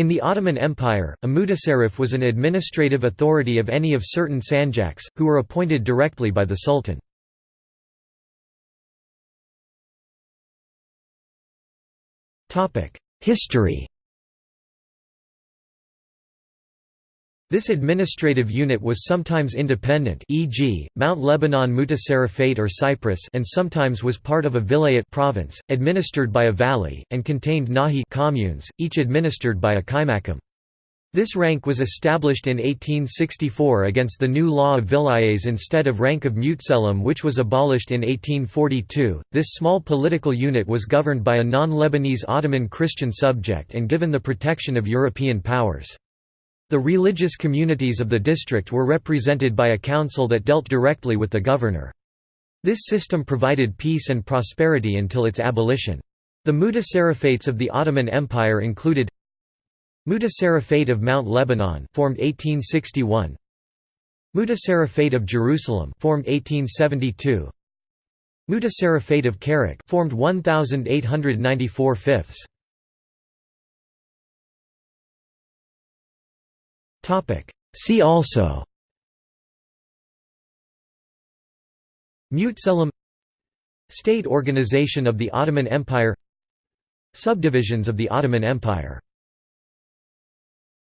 In the Ottoman Empire, a mutasarrif was an administrative authority of any of certain sanjaks, who were appointed directly by the sultan. History This administrative unit was sometimes independent e.g., Mount Lebanon Mutasarrifate or Cyprus and sometimes was part of a vilayet province, administered by a vali, and contained nahi communes, each administered by a kaimakam. This rank was established in 1864 against the new law of vilayets instead of rank of mutselem which was abolished in 1842. This small political unit was governed by a non-Lebanese Ottoman Christian subject and given the protection of European powers. The religious communities of the district were represented by a council that dealt directly with the governor. This system provided peace and prosperity until its abolition. The mutasarrifates of the Ottoman Empire included Mutasarrifate of Mount Lebanon formed 1861 Mutasarrifate of Jerusalem formed 1872 Mutasarrifate of Karak formed 1894 fifths See also. Mutselem. State organization of the Ottoman Empire. Subdivisions of the Ottoman Empire